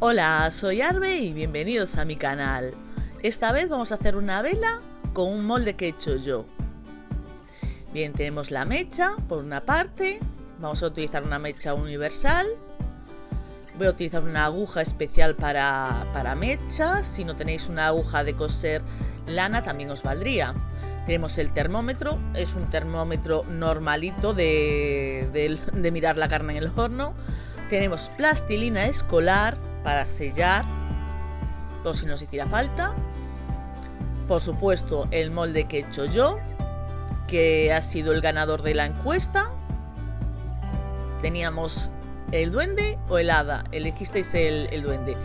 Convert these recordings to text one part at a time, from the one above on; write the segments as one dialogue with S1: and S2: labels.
S1: Hola, soy Arbe y bienvenidos a mi canal. Esta vez vamos a hacer una vela con un molde que he hecho yo. Bien, tenemos la mecha por una parte. Vamos a utilizar una mecha universal. Voy a utilizar una aguja especial para, para mechas. Si no tenéis una aguja de coser lana también os valdría. Tenemos el termómetro, es un termómetro normalito de, de mirar la carne en el horno. Tenemos plastilina escolar, para sellar por si nos hiciera falta. Por supuesto, el molde que he hecho yo, que ha sido el ganador de la encuesta. Teníamos el duende o el hada. Elegisteis el, duende.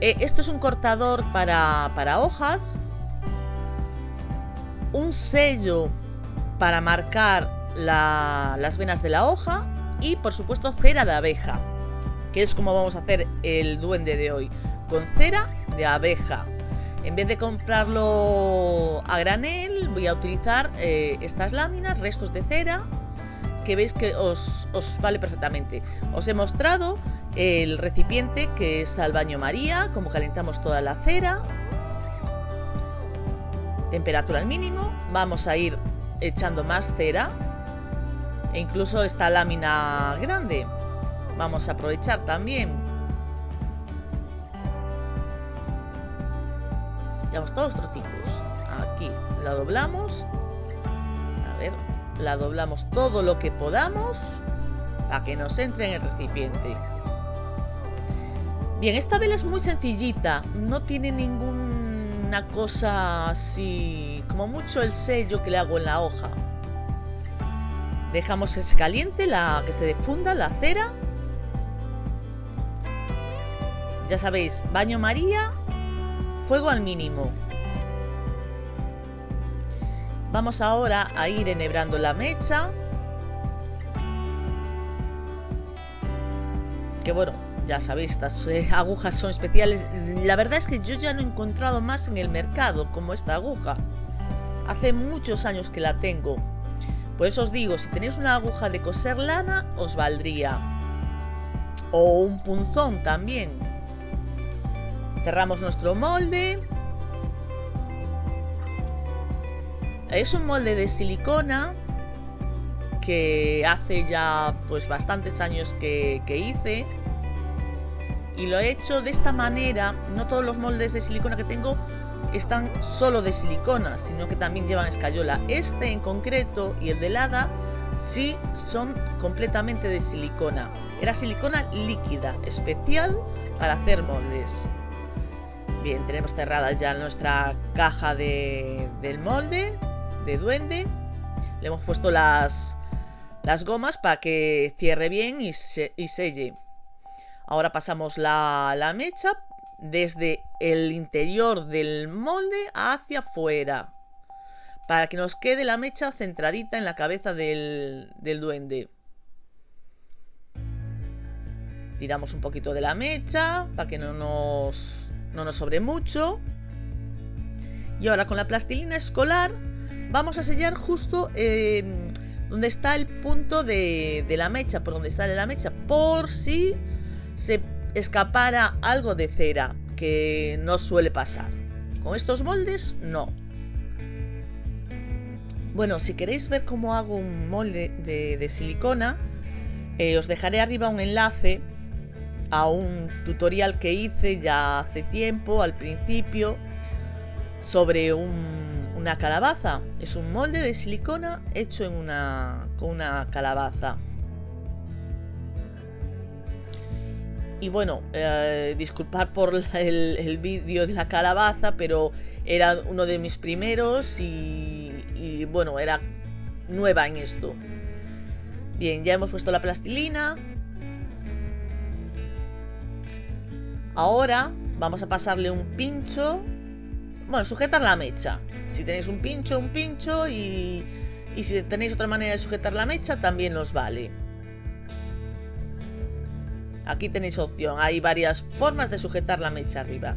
S1: Eh, esto es un cortador para, para hojas. Un sello para marcar las venas de la hoja. Y por supuesto cera de abeja que es como vamos a hacer el duende de hoy, con cera de abeja. En vez de comprarlo a granel, voy a utilizar eh, estas láminas, restos de cera, que veis que os, os, vale perfectamente. Os he mostrado el recipiente que es al baño María, como calentamos toda la cera. Temperatura al mínimo. Vamos a ir echando más cera. E incluso esta lámina grande. Vamos a aprovechar también. Llevamos todos los trocitos. Aquí la doblamos. A ver, la doblamos todo lo que podamos para que nos entre en el recipiente. Bien, esta vela es muy sencillita, no tiene ninguna cosa así, como mucho el sello que le hago en la hoja. Dejamos que se caliente, la, que se defunda la cera ya sabéis, baño María, fuego al mínimo. Vamos ahora a ir enhebrando la mecha. Que bueno, ya sabéis, estas eh, agujas son especiales. La verdad es que yo ya no he encontrado más en el mercado como esta aguja. Hace muchos años que la tengo. Por eso os digo, si tenéis una aguja de coser lana, os valdría. O un punzón también. Cerramos nuestro molde. Es un molde de silicona que hace ya pues bastantes años que, hice y lo he hecho de esta manera. No todos los moldes de silicona que tengo están solo de silicona, sino que también llevan escayola. Este en concreto y el de Lada sí son completamente de silicona. Era silicona líquida, especial para hacer moldes. Bien, tenemos cerrada ya nuestra caja de, del molde, de duende. Le hemos puesto las, las gomas para que cierre bien y, y selle. Ahora pasamos la, la mecha desde el interior del molde hacia afuera. Para que nos quede la mecha centradita en la cabeza del, del duende. Tiramos un poquito de la mecha para que no nos no nos sobre mucho. Y ahora con la plastilina escolar vamos a sellar justo em, donde está el punto de, de la mecha, por donde sale la mecha, por si se escapara algo de cera, que no suele pasar. Con estos moldes, no. Bueno, si queréis ver cómo hago un molde de, silicona, eh, os dejaré arriba un enlace a un tutorial que hice ya hace tiempo, al principio, sobre una calabaza. Es un molde de silicona hecho en una, con una calabaza. Y bueno, eh, disculpar por el, vídeo de la calabaza, pero era uno de mis primeros y bueno, era nueva en esto. Bien, ya hemos puesto la plastilina, Ahora vamos a pasarle un pincho. Bueno, sujetar la mecha. Si tenéis un pincho, un pincho y, y si tenéis otra manera de sujetar la mecha, también nos vale. Aquí tenéis opción. Hay varias formas de sujetar la mecha arriba.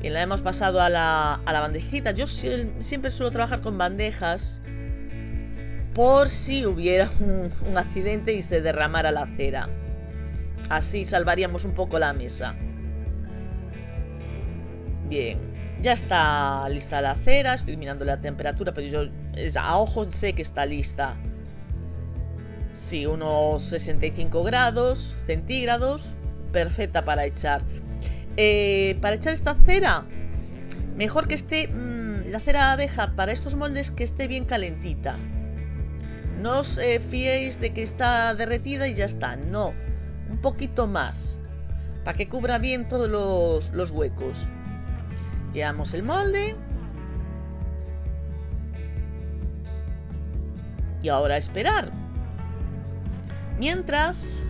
S1: Bien, la hemos pasado a la, a la bandejita. Yo siempre suelo trabajar con bandejas por si hubiera un, un accidente y se derramara la cera. Así salvaríamos un poco la mesa. Bien, ya está lista la cera, estoy mirando la temperatura, pero yo a ojos sé que está lista. Sí, unos 65 grados centígrados, perfecta para echar. Eh, para echar esta cera, mejor que esté mm, la cera abeja para estos moldes que esté bien calentita. No os eh, fiéis de que está derretida y ya está, no, un poquito más, para que cubra bien todos los huecos. Llevamos el molde. Y ahora esperar. Mientras,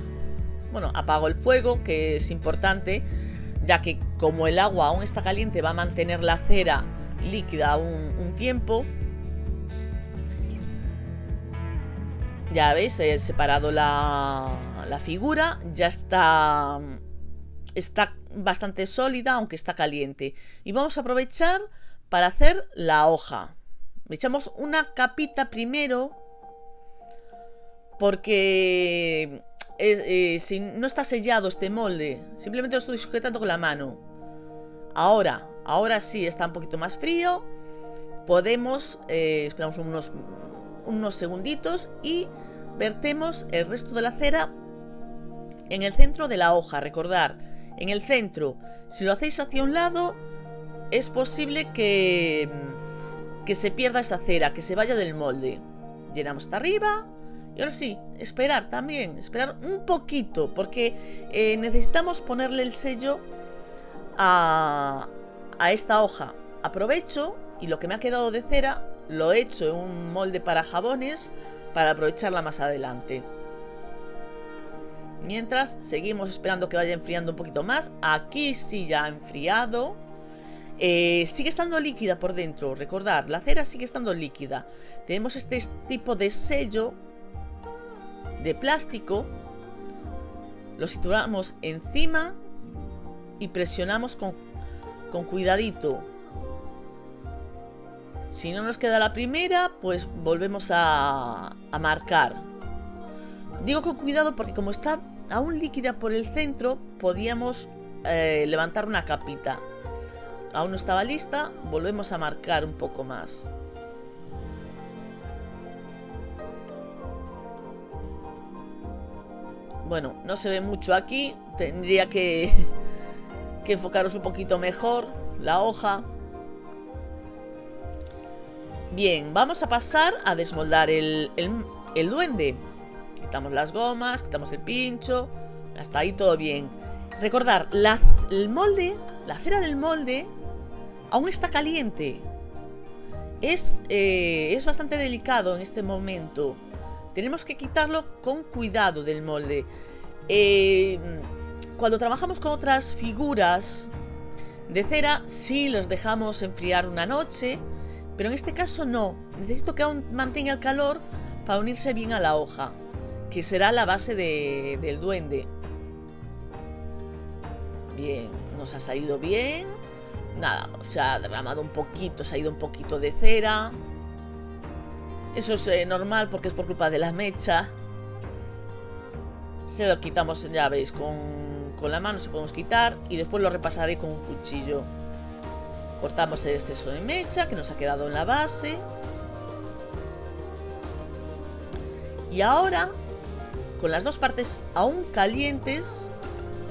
S1: bueno, apago el fuego, que es importante, ya que como el agua aún está caliente va a mantener la cera líquida un, tiempo. Ya veis, he separado la figura, ya está, está bastante sólida, aunque está caliente. Y vamos a aprovechar para hacer la hoja. echamos una capita primero, porque eh, si no está sellado este molde, simplemente lo estoy sujetando con la mano. Ahora, ahora sí está un poquito más frío. Podemos, eh, esperamos unos, unos segunditos y vertemos el resto de la cera en el centro de la hoja. Recordar, en el centro. Si lo hacéis hacia un lado, es posible que, que se pierda esa cera, que se vaya del molde. Llenamos hasta arriba. Y ahora sí, esperar también, esperar un poquito, porque eh, necesitamos ponerle el sello a, a esta hoja. Aprovecho y lo que me ha quedado de cera lo he hecho en un molde para jabones para aprovecharla más adelante. Mientras seguimos esperando que vaya enfriando un poquito más. Aquí sí ya ha enfriado. Eh, sigue estando líquida por dentro. Recordar, la cera sigue estando líquida. Tenemos este tipo de sello de plástico. Lo situamos encima y presionamos con, con cuidadito. Si no nos queda la primera, pues volvemos a, a marcar. Digo con cuidado porque como está aún líquida por el centro, podíamos eh, levantar una capita. Aún no estaba lista, volvemos a marcar un poco más. Bueno, no se ve mucho aquí, tendría que, que enfocaros un poquito mejor la hoja. Bien, vamos a pasar a desmoldar el, el duende. Quitamos las gomas, quitamos el pincho. Hasta ahí todo bien. Recordar, la, el molde, la cera del molde, aún está caliente. Es, eh, es bastante delicado en este momento. Tenemos que quitarlo con cuidado del molde. Eh, cuando trabajamos con otras figuras de cera, sí los dejamos enfriar una noche, pero en este caso no. Necesito que aún mantenga el calor para unirse bien a la hoja que será la base del duende. Bien, nos ha salido bien. Nada, se ha derramado un poquito, se ha ido un poquito de cera. Eso es eh, normal porque es por culpa de la mecha. Se lo quitamos, ya veis, con, con la mano se podemos quitar y después lo repasaré con un cuchillo. Cortamos el exceso de mecha que nos ha quedado en la base. Y ahora con las dos partes aún calientes,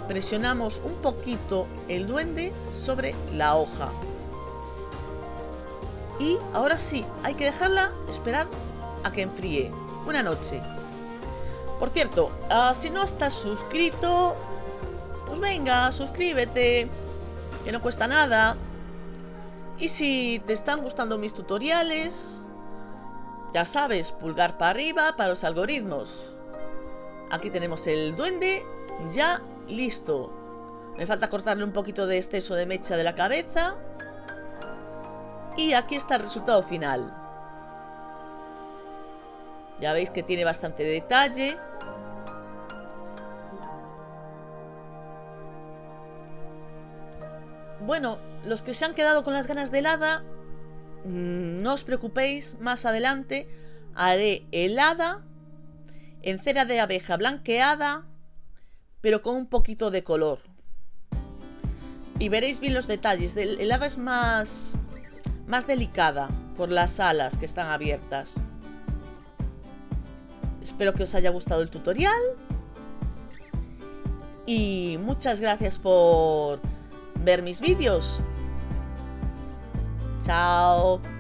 S1: presionamos un poquito el duende sobre la hoja. Y ahora sí, hay que dejarla esperar a que enfríe. Una noche. Por cierto, ah, si no estás suscrito, pues venga, suscríbete, que no cuesta nada. Y si te están gustando mis tutoriales, ya sabes, pulgar para arriba para los algoritmos. Aquí tenemos el duende ya listo. Me falta cortarle un poquito de exceso de mecha de la cabeza. Y aquí está el resultado final. Ya veis que tiene bastante detalle. Bueno, los que se han quedado con las ganas de helada, mm, no os preocupéis, más adelante haré helada en cera de abeja blanqueada, pero con un poquito de color. y veréis bien los detalles. El hada es más, más delicada por las alas que están abiertas. Espero que os haya gustado el tutorial. Y muchas gracias por ver mis vídeos. Chao.